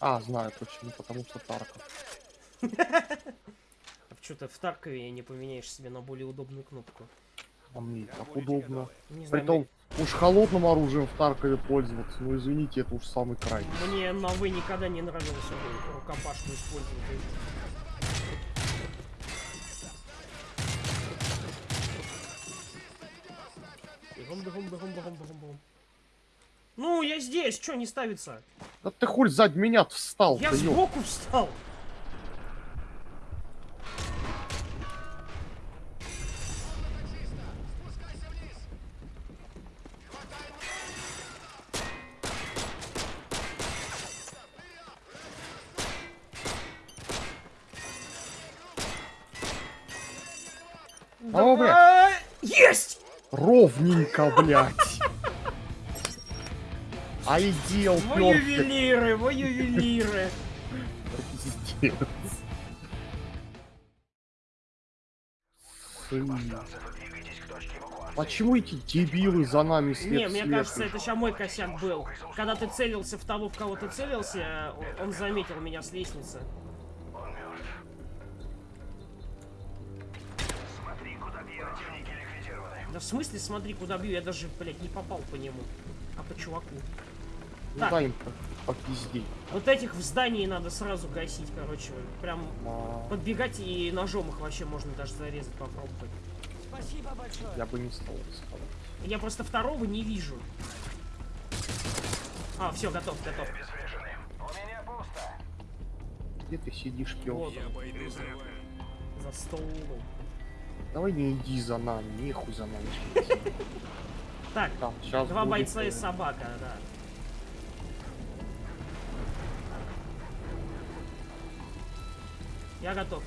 А, знаю почему, потому что Тарков. Что-то в Таркове не поменяешь себе на более удобную кнопку. А мне так удобно. Не Притом, уж холодным оружием в Таркове пользоваться, ну извините, это уж самый край. мне на вы никогда не нравилось эту рукопашку использовать. Бегом, бегом, бегом, бегом, бегом, бегом. Ну, я здесь, что не ставится? Да ты хуй сзади меня встал, Я ёп. сбоку встал. О, бля. Есть! Ровненько, блядь. А идел, Во ювелиры, во ювелиры. Почему эти дебилы за нами след Не, мне кажется, это сейчас мой косяк был. Когда ты целился в того, в кого ты целился, он заметил меня с лестницы. Да в смысле, смотри, куда бью, я даже, блядь, не попал по нему, а по чуваку. Ну Так. дай им по, по пизде. Вот этих в здании надо сразу гасить, короче. Прям А, подбегать и ножом их вообще можно даже зарезать, попробовать. Я бы не стал рисковать. Я просто второго не вижу. А, все, готов, готов. Где ты сидишь, Вот пёс? он. За столом. Давай не иди за нами, нехуй за нами. Так, два бойца и э, собака, да. Я готов.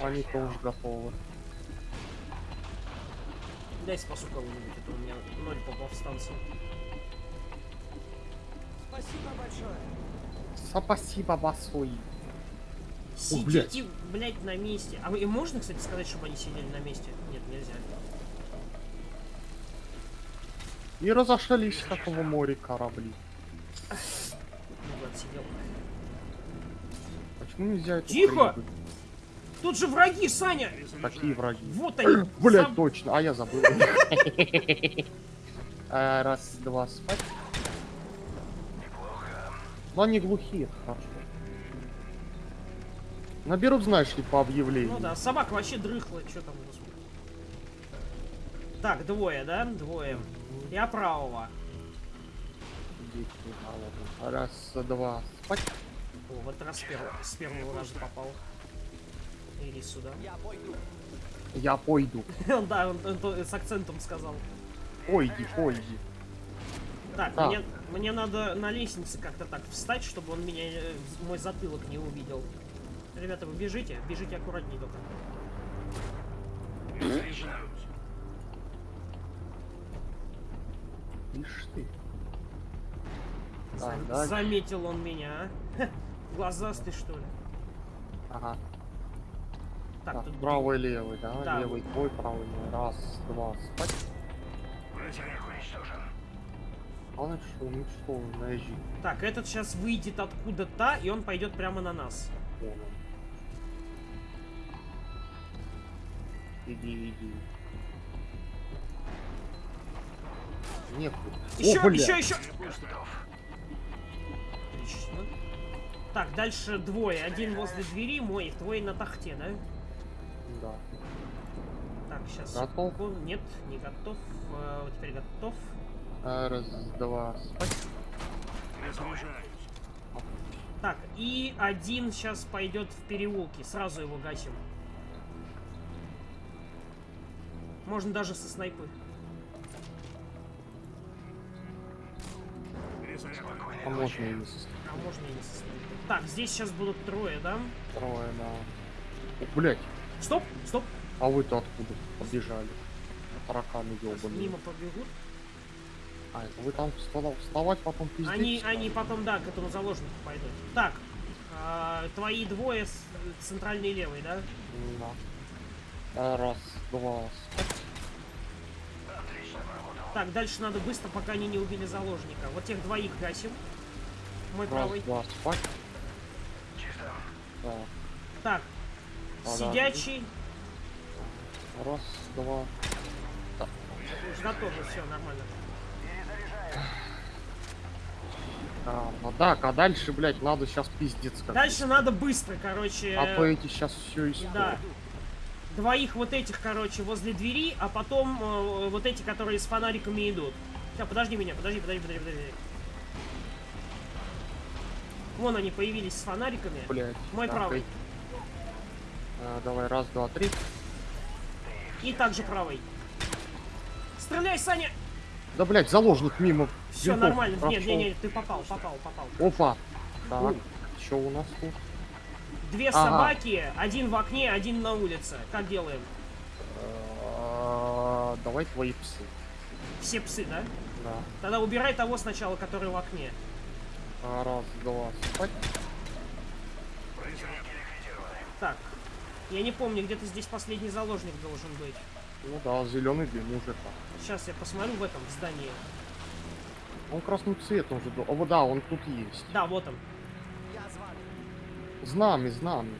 Они тоже готовы. Дай спасу кого-нибудь, это у меня ноль по повстанцам. Спасибо, басой. Сидите, блядь, на месте. А вы- и можно, кстати, сказать, чтобы они сидели на месте? Нет, нельзя. И разошлись, как в море корабли. Ну, сидел. Почему нельзя это Тихо! прыгать? Тут же враги, Саня! Какие враги? Вот они. Блять, Заб- точно, а я забыл. А, Раз, два, спать. Но они глухие, хорошо. Наберут, знаешь ли, по объявлению. Ну да, собака вообще дрыхла, что там, господи. Так, двое, да? Двое. Я правого. Раз, два, спать. О, в этот раз с первого, с первого раза попал. Иди сюда. Я пойду. Да, он, он то- с акцентом сказал. Пойди, пойди. Так, А. мне, мне надо на лестнице как-то так встать, чтобы он меня, э, мой затылок не увидел. Ребята, вы бежите, бежите аккуратнее только. Ишь ты. За- Так, дальше. заметил он меня, а? Глазастый, что ли? Ага. Так, Так, тут правый, левый, да? Да. Левый твой, правый мой. Раз, два, спать. Главное, что уничтожен, наезжи. Так, этот сейчас выйдет откуда-то, и он пойдет прямо на нас. Он. Иди, иди. Нехуй. Еще, О, бля. еще, еще! Отлично. Так, дальше двое. Один возле двери, мой, твой на тахте, да? Да. Так, сейчас. Готов? Нет, не готов. Э, вот теперь готов. А, Раз, два, спать. Так, и один сейчас пойдет в переулке. Сразу его гасим. Можно даже со снайпы. А можно и не со А можно и не со. Так, здесь сейчас будут трое, да? Трое, да. О, блять, Стоп, стоп. а вы-то откуда побежали? Тараканы ёбаные. Мимо побегут. А, это вы там вставать, потом пиздец? Они, они потом, да, к этому заложнику пойдут. Так, а, твои двое, с- центральный и левый, да? Да. А, Раз, два, спать. Так, дальше надо быстро, пока они не убили заложника. Вот тех двоих гасим. Мой Раз, правый. два, спать. Так, Так, Подожди. сидячий. раз, два. Уж готовы, все, нормально. А, ну так, а дальше, блядь, надо сейчас пиздец как. Дальше надо быстро, короче. А то эти сейчас все испортят. Да. Двоих вот этих, короче, возле двери, а потом э, вот эти, которые с фонариками идут. Сейчас, подожди меня, подожди, подожди, подожди, подожди. Вон они появились с фонариками. Блядь. Мой так, правый. эти. А, давай, раз, два, три. И также правый. Стреляй, Саня! Да, блядь, заложник мимо. Все винтов нормально. Нет, прошел. нет, нет, ты попал, попал, попал. Опа. Так, что у нас тут? Две Ага. собаки, один в окне, один на улице. Как делаем? А, Давай твои псы. Все псы, да? Да. Тогда убирай того сначала, который в окне. А, Раз, два, спать. Так. Я не помню, где-то здесь последний заложник должен быть. Ну да, зеленый дым уже так. Сейчас я посмотрю в этом здании. Он красным цветом уже. был. О, вот да, он тут есть. Да, вот он. Знамя, знамя.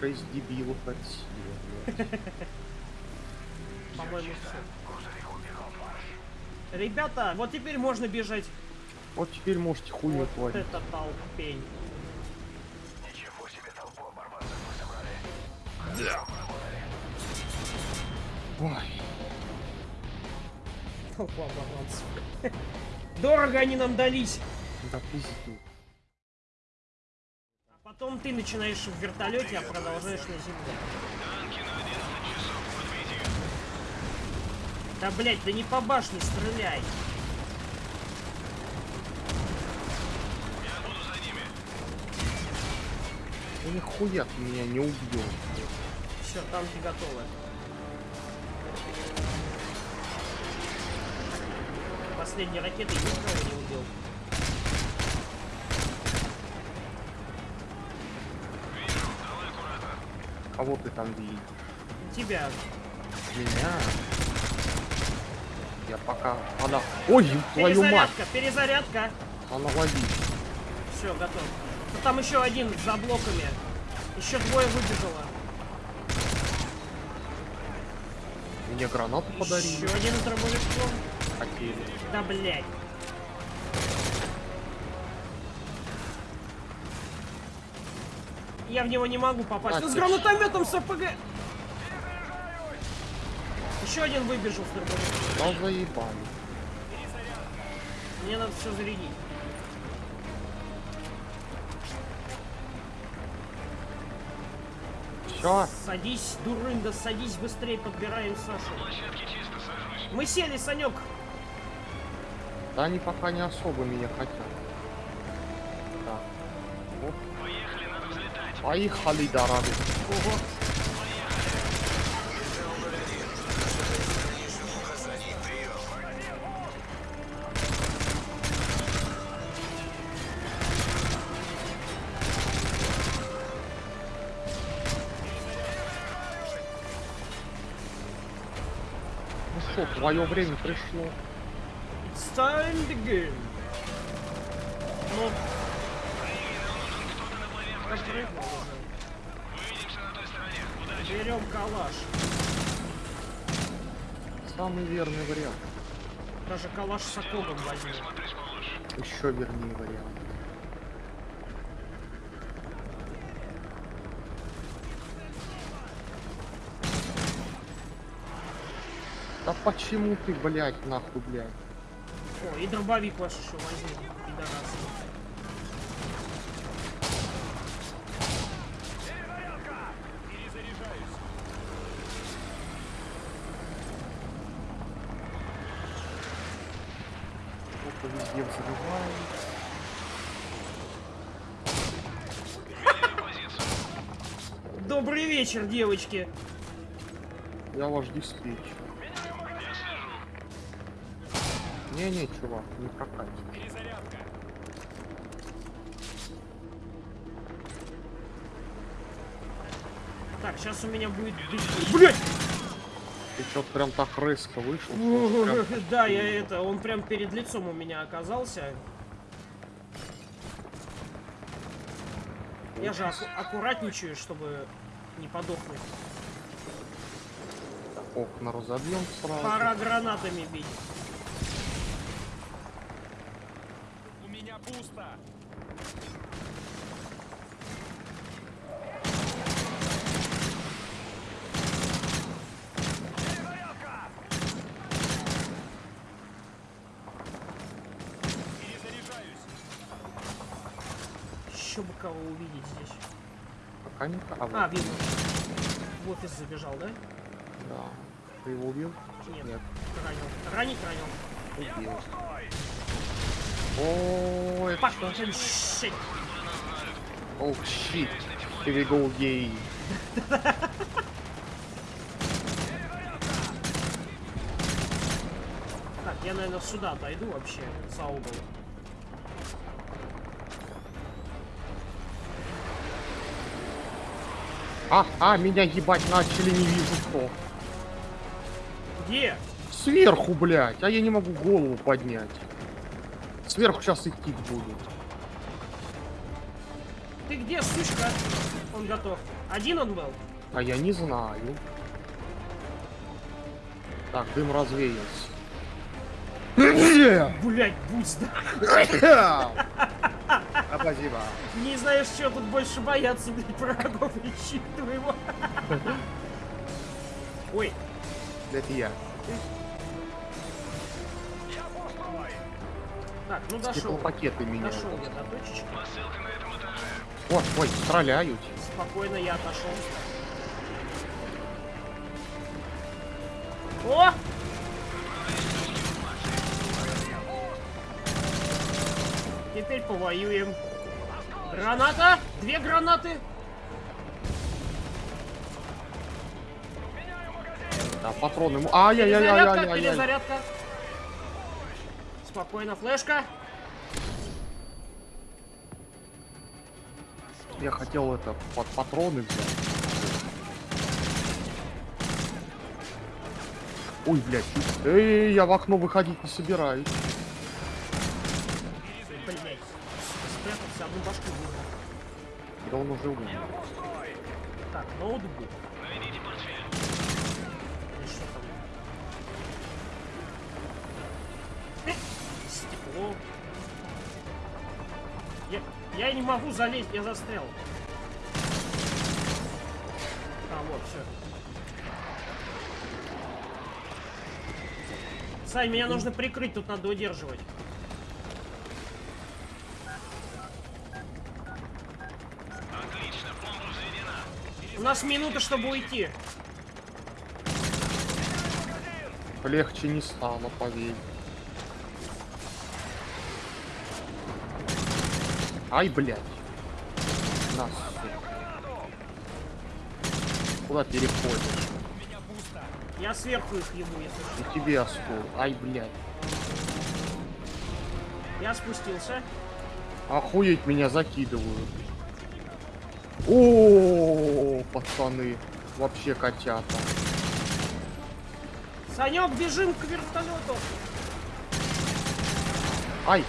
Шесть дебилов от силы. блядь. По-моему, все. Ребята, вот теперь можно бежать. Вот теперь можете хуйню Вот творить. это толпень. Ой, Толпа оборванцев. Дорого они нам дались. да пизду. А потом ты начинаешь в вертолете, а продолжаешь на земле. Да блять, да не по башне стреляй. Да нихуя ты меня не убьешь. Все, танки готовы. Последней ракетой никого не убил. Кого ты там видишь? Тебя. Меня? Я пока... Она... Ой, твою мать! Перезарядка, перезарядка. Она ловит. Все, готов. Ну, там еще один за блоками. Еще двое выбежало. Мне гранату подарили. Еще один с дробовичком. Хотели. Да блять. Я в него не могу попасть. А, с гранатометом с РПГ. Еще один выбежал с дробовичком. Да заебали. Мне надо все зарядить. Все, Садись, дурында, садись быстрее, подбираем Сашу. Мы сели, Санек. да они пока не особо меня хотят. Так. Вот. Поехали, дорогие. Ого. Что, твое время пришло. It's time to begin. Ну. Берем калаш. Самый верный вариант. Даже калаш с окогом возьму. Еще вернее вариант. Почему ты, блядь, нахуй, блядь? О, и дробовик ваш еще возьму. Пидорасы. Сколько везде взрывает. Добрый вечер, девочки. Я ваш диспетчер. Не-не, чувак, не прокатит. Так, сейчас у меня будет... Блять! Ты что-то прям так резко вышел. прям- Да, я это, он прям перед лицом у меня оказался. Я же аку- аккуратничаю, чтобы не подохнуть. Окна разобьем сразу. Пора гранатами бить. У меня пусто. Перезаряжаюсь. Еще бы кого увидеть здесь. Пока не а, вот, А, вижу. В офис забежал, да? да. Ты его убил? Нет. Нет. Ранил. Ранить ранил. Убил. О, это Fucking shit. О, щит. Here we go, гей. Так, я, наверное, сюда отойду вообще, за угол. А, а, меня ебать начали, не вижу кто. Где? Сверху, блядь, а я не могу голову поднять. Сверху сейчас идти будет. Ты где, сучка? Он готов. Один он был? А я не знаю. Так, дым развеялся. Блять, будь здоров. А, Спасибо. Не знаешь, что тут больше бояться, блядь, врагов или щит твоего. Ой, Это я. так, ну дошел. пакеты меня. Дошел я до точечки. Ой, ой, стреляют. Спокойно я отошел. О! Повоюем. Граната! Две гранаты! Да, патроны. Ай-яй-яй-яй-яй-яй. Перезарядка, перезарядка. Спокойно, флешка. Я хотел это под патроны взять. Ой, блядь. Эй, я в окно выходить не собираюсь. Блять. Выбрал. Да он уже умер. Так, ноутбук. Что там? Э, Стекло. Я, я не могу залезть, я застрял. А, вот, все. Сань, меня нужно прикрыть, тут надо удерживать. У нас минута, чтобы уйти. Легче не стало, поверь. Ай, блядь. Нас. Куда переходишь? Я сверху их ебу, если. И тебе оскол. Ай, блядь. Я спустился. Охуеть меня закидывают. О, пацаны. Вообще котята. Санек, бежим к вертолету. Ай,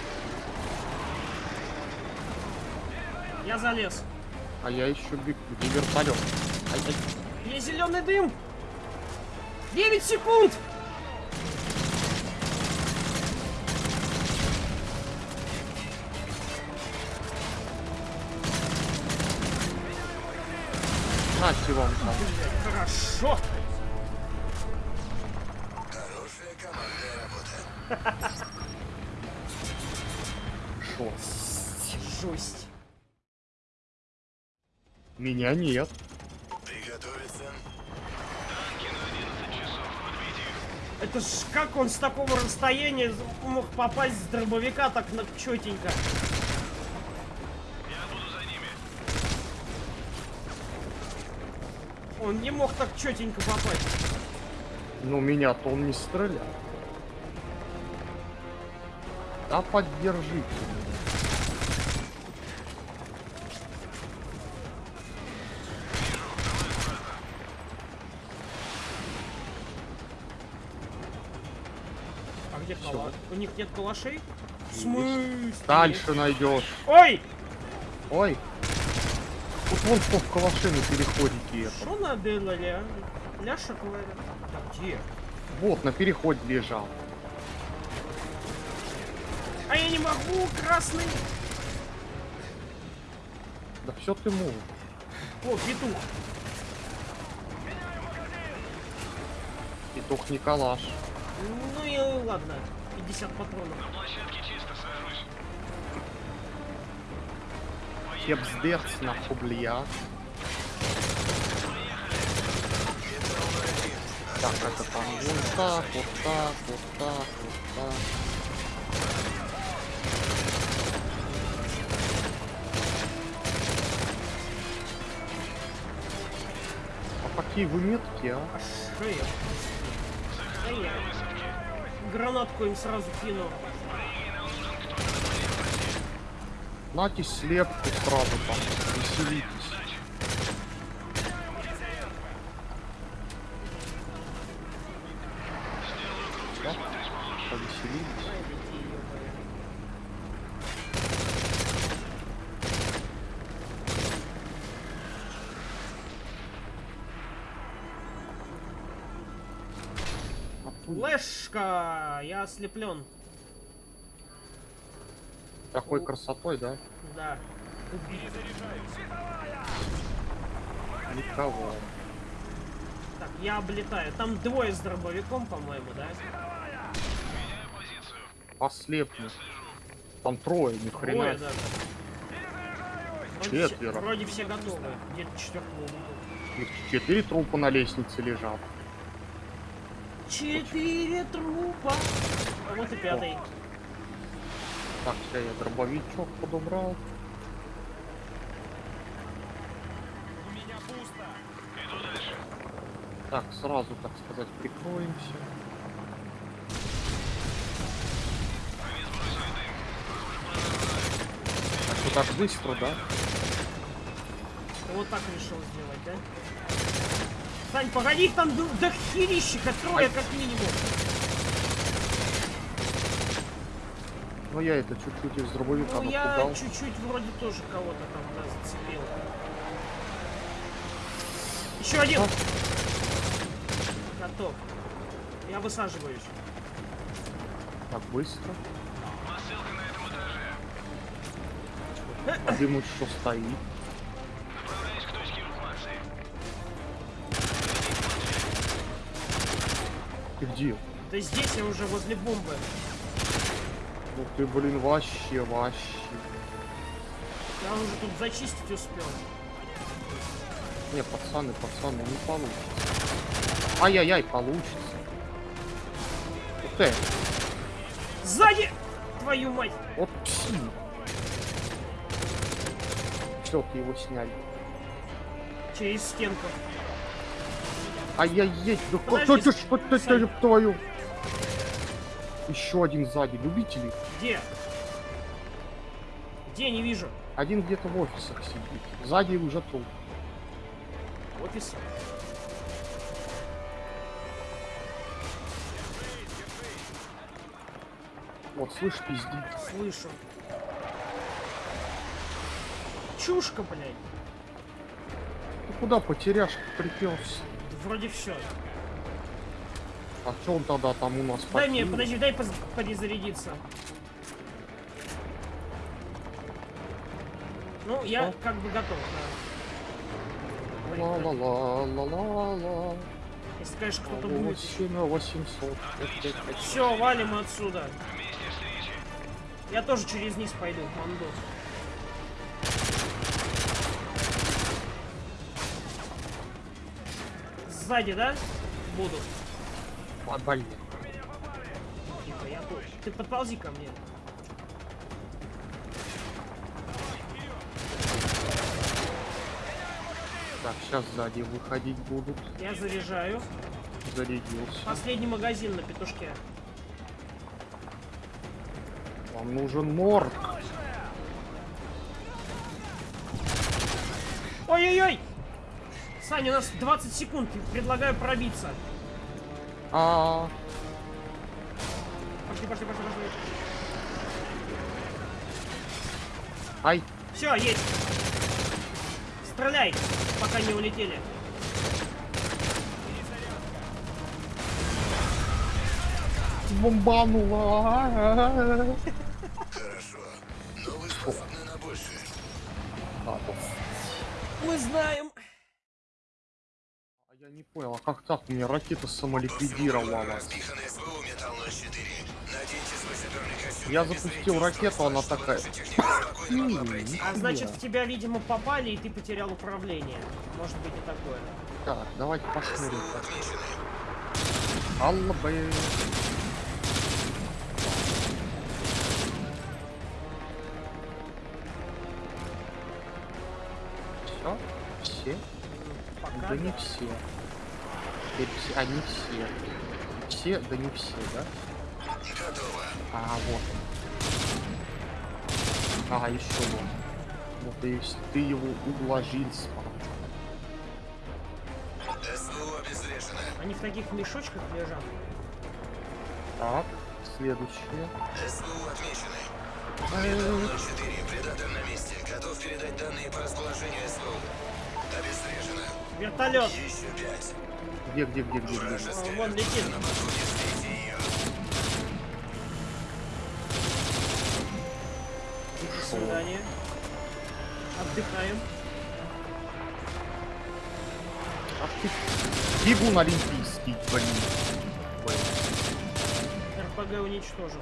Я залез. а я еще бегу. Где вертолет? Ай, ай. Есть зеленый дым. 9 секунд. Нате вам там. Хорошо. Шо? Жесть. Меня нет. Это ж как он с такого расстояния мог попасть с дробовика так на четенько? Он не мог так четенько попасть. Ну, меня-то он не стрелял. Да поддержите меня. где Всё. кала? У них нет калашей? Смысле? Дальше найдешь. Ой! Ой. Тут вон что в на переходике это. Что наделали, а? Ляша говорят. Да где? Вот, на переходе лежал. А я не могу, красный! Да все ты можешь. О, петух. Петух не калаш. Ну и ладно. 50 патронов. Хепсдерц на хублия. Так, это там вот так, вот так, вот так, вот так. А какие вы меткие, а? А шея. А я гранатку им сразу кину. Нате слепку сразу там, веселитесь. Да? Повеселились. Ай, детей, ёбаные. А фу, Флешка! Я ослеплен. Такой красотой, да? Да. Никого. Так, я облетаю. Там двое с дробовиком, по-моему, да? Ослепну. Там трое, ни хрена. Даже. Вроде все- Четверо. Вроде все готовы. Где-то четвертого Четыре трупа на лестнице лежат. Четыре трупа. А вот и пятый. Так, сейчас я дробовичок подобрал. У меня пусто. Так, сразу, так сказать, прикроемся. Так, что так быстро, да? Вот так решил сделать, да? Сань, погоди, там до, до херищика трое, как минимум. Ну я это чуть-чуть из дробовика Ну, я чуть-чуть вроде тоже кого-то там, да, зацепил. Еще один! Готов. Я высаживаюсь. Так быстро. А дым еще стоит. Ты где? Да здесь я уже возле бомбы. Ну ты, блин, вообще, вообще. Я уже тут зачистить успел. Не, пацаны, пацаны, не получится. Ай-яй-яй, получится. Ух ты, Сзади! Твою мать! вот псин. Ты его сняли. Через стенку. Ай-яй-яй, да Подожди, что ты, ты, твою? Еще один сзади, любители. Где? Где? Не вижу. Один где-то в офисах сидит. Сзади уже труп. Офис. Вот, слышь, пиздит. Слышу. Чушка, блядь. Ты куда потеряшка приперся? Вроде все. А что он тогда там у нас Дай мне, подожди, дай перезарядиться. Ну, я Что? как бы готов, да. Ла-ла-ла-ла-ла-ла. Если, конечно, кто-то будет. 8 800. Все, валим отсюда. Я тоже через низ пойду, манду. Сзади, да? Буду. Блин. Тихо, я тут. Ты подползи ко мне. Так, сейчас сзади выходить будут. Я заряжаю. Зарядился. Последний магазин на петушке. Вам нужен морг. Ой-ой-ой! Саня, у нас 20 секунд. Предлагаю пробиться. А, Пошли, пошли, пошли, пошли. Ай, Все, есть. Стреляй, пока не улетели. бомбанула. Хорошо. Но вы способны на большее. А, вот. Мы знаем. Не понял, а как так? У меня ракета самоликвидировала. Распиханный СВУ Металл 04. Наденьте свой саперный костюм. Я запустил ракету, она такая. А значит, в тебя, видимо, попали, и ты потерял управление. Может быть и такое. Так, давайте посмотрим. Алла бы. Все? Все? Пока Да не да. все. Теперь все. А не все. Все, да не все, да? Готово. А, вот он. А, еще вот. Вот и вс- ты его уложил спал. СВУ обезврежено. Они в таких мешочках лежат. Так, следующее. СВУ отмечены. Металл 04. Предатор на месте. Готов передать данные по расположению СВУ. Обезврежено. Вертолет. Где, где, где, где, где? Вон летит. свидания. Отдыхаем. Ах ты, бегун олимпийский, блин. Блин. РПГ уничтожен.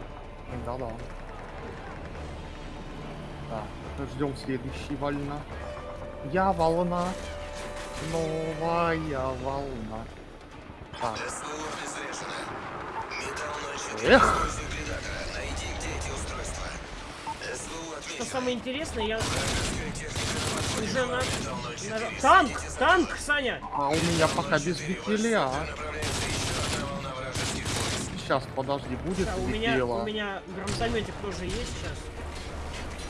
Да-да. Так, ждем следующей волна. Я волна. Новая волна. Так, СВУ обезврежено. Металл 04. Эх. Что самое интересное, я уже на... Металл 04. на- Танк! Танк. Саня! а у меня пока без войск. Сейчас, подожди, будет Да, у меня, у меня гранатометик тоже есть сейчас.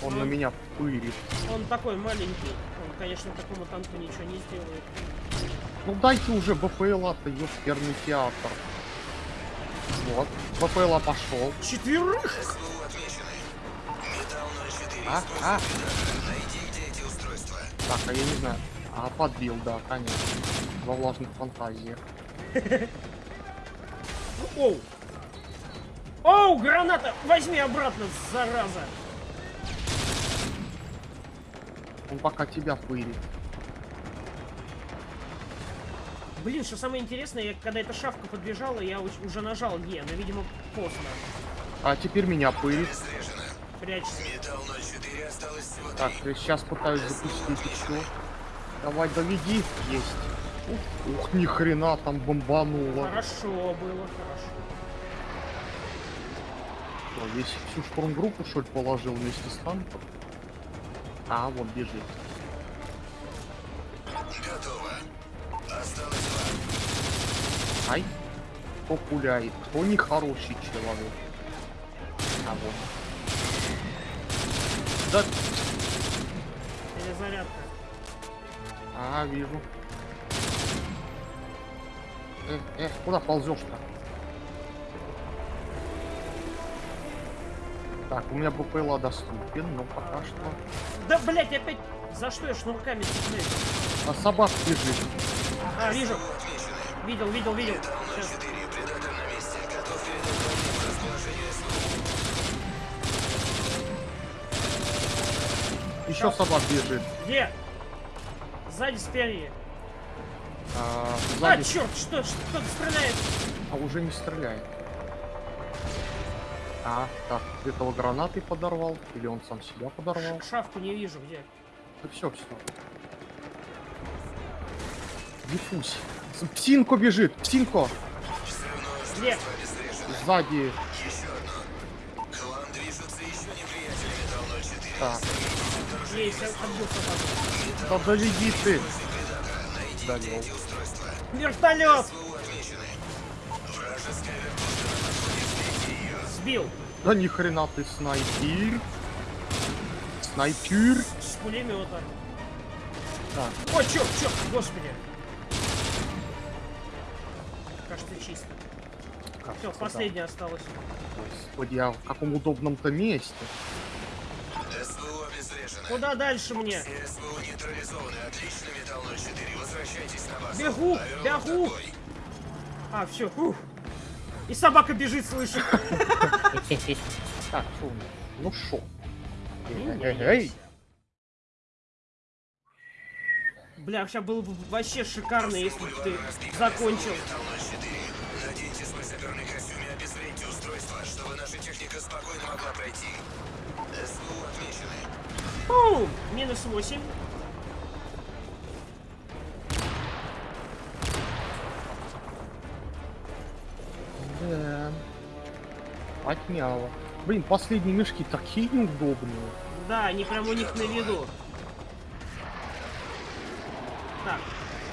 Он на меня пырит. Он такой маленький. Он, конечно, такому танку ничего не сделает. Ну дайте уже БПЛА-то, ёперный театр. Вот, БПЛА пошел. Четверых! СВУ отмечены. Металл 04. А, а. Так, а я не знаю. А, подбил, да, конечно. Во влажных фантазиях. Оу! Оу, граната! Возьми обратно, зараза! Он пока тебя пырит. Блин, что самое интересное, я, когда эта шавка подбежала, я уже нажал Е, но, видимо, поздно. А теперь меня пырит. Прячься. Металл 04. Осталось всего Так, я сейчас пытаюсь запустить еще. Давай, доведи. Есть. Ух, ух, ни хрена там бомбануло. Хорошо было, хорошо. Что, весь всю штурмгруппу, что ли, положил вместе с танком? А, вот бежит. Готово. Осталось два. Ай. Кто пуляет? Кто нехороший человек? А вот. Да, Перезарядка. а, вижу. Эх, эх, куда ползешь-то? Так, у меня БПЛА доступен, но пока что... Да, блять, опять... За что я шнурками цепляюсь? А собак бежит. А, вижу. Видел, видел, видел. Металл Сейчас. 04. Предатор на месте. Готов передать данные по расположению СВУ. Еще собак бежит. Где? Сзади спереди. А, А, сзади. черт, что, что-то стреляет. А уже не стреляет. А, так, этого гранатой подорвал. Или он сам себя подорвал. Шавку не вижу, где. Да все, все. Диффуз. Псинко бежит! Псинко! Где? Сзади. Еще одно. К вам движутся еще неприятели Металл 04. Так, Есть, я да доведи ты! Устройства. Вертолет! Вражеская Сбил. Да ни хрена ты снайпер! Снайпер! С пулемета. Так, О, черт, черт, господи. Кажется, чисто. кажется. Все, последняя осталась. Да. Господи, а в каком удобном-то месте? Обезврежено. Куда дальше мне? Все СВУ нейтрализованы. Отлично, Металл 04. Возвращайтесь на базу. Бегу, бегу. А, все, фух. И собака бежит, слышу. Так? Ну шо? Бля, сейчас было бы вообще шикарно, если бы ты закончил. СВУ Металл 04. Наденьте свой саперный костюм и обезвредьте устройство, чтобы наша техника спокойно могла пройти. СВУ отмечены. Пум! Минус 8. Да. Отняло. Блин, последние мешки такие неудобные. Да, они прям у них на виду. Так,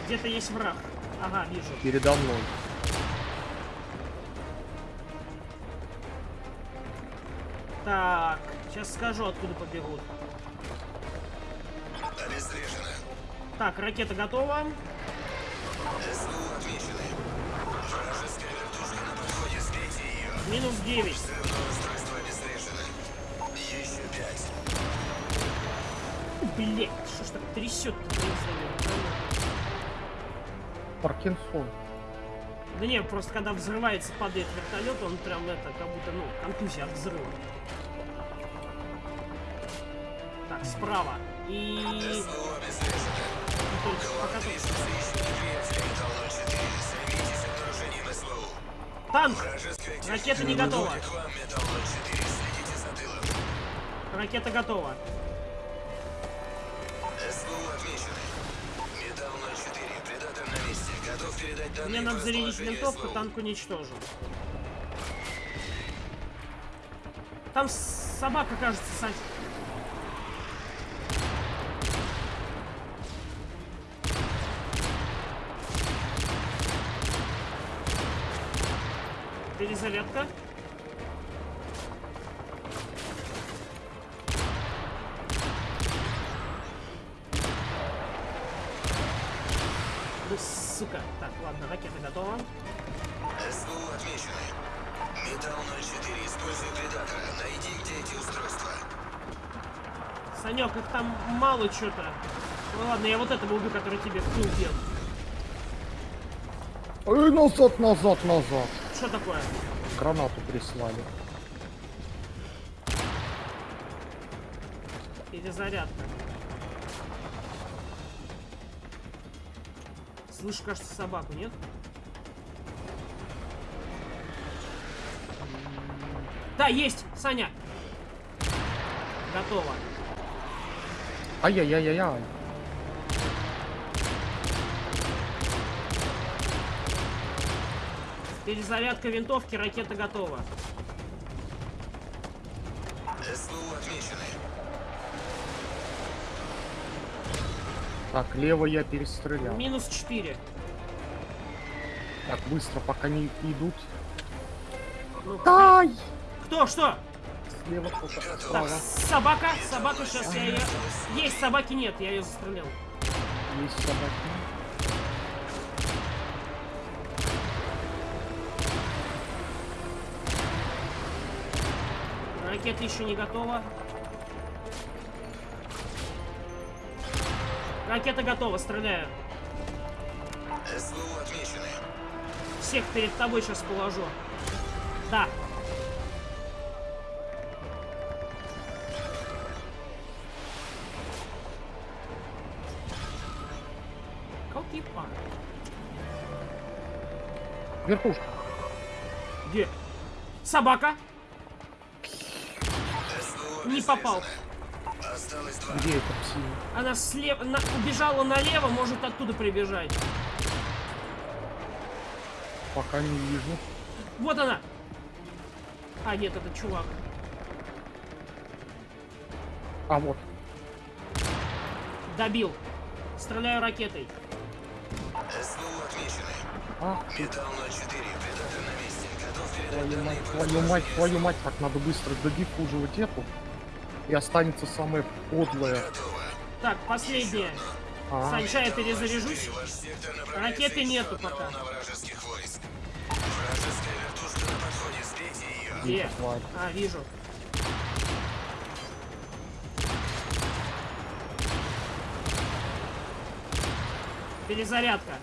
где-то есть враг. Ага, вижу. Передо мной. Так, сейчас скажу, откуда побегут. Обезврежено. Так, ракета готова. Минус 9. Взрывное устройство обезврежено. Еще пять. Блять, что ж так трясет-то? Паркинсон. Да не, просто когда взрывается, падает вертолет, он прям это, как будто, ну, контузия от взрыва. Так, справа. И... Только пока Танк! Ракета не готова. подходит к вам, Металл 04. Следите за тылом. Ракета готова. СВУ отмечены. Металл 04. Предатор на месте. Готов передать данные Мне надо зарядить винтовку, танк уничтожен. Там собака, кажется, Сань. Перезарядка. Да сука. Так, ладно, ракета готова. СВУ отмечены. Металл 04. Используй предатора. Найди, где эти устройства. Санек, их там мало что-то. Ну ладно, я вот этого убью, который тебе в тыл бьет. Эй, назад, назад, назад. Что такое? Гранату прислали. Перезарядка. Слышу, кажется, собаку, нет? Да, есть! Саня! Готово. Ай-яй-яй-яй-яй. Перезарядка винтовки, ракета готова. СВУ отмечены. Так, лево я перестрелял. Минус 4. Так, быстро, пока не идут. Ну, Ай! кто, что? Слева кто-то. Так, собака, собака, сейчас я ее... Есть, собаки нет, я ее застрелил. Есть собаки. Ракета еще не готова. Ракета готова, стреляю. СВУ отмечены. Всех перед тобой сейчас положу. Да. Колкипа. Верхушка. Где? Собака. Не попал. обезврежено. Осталось два. Где это псина? Она слева, на- убежала налево, может оттуда прибежать. Пока не вижу. Вот она. А, нет, это чувак. А вот. Добил. Стреляю ракетой. СВУ отмечены. А, Металл 04. Предатор на месте. Готов передать твою данные мать, твою мать, твою мать, так надо быстро додиффуживать эту. И останется самое подлое. Так, последняя. А, Сань, ща я перезаряжусь. Ракеты нету пока. Где? А, вижу. Перезарядка.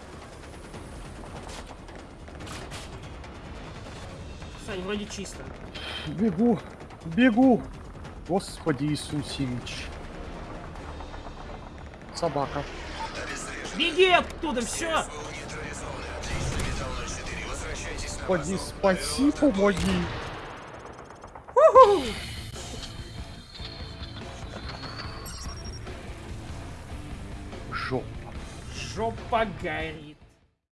Сань, вроде чисто. Бегу, бегу. Господи Иисусевич. Собака. Беги оттуда, все! СВУ нейтрализованы. Отлично, Металл 04. Возвращайтесь на Господи, спаси, помоги. Жопа. Жопа горит.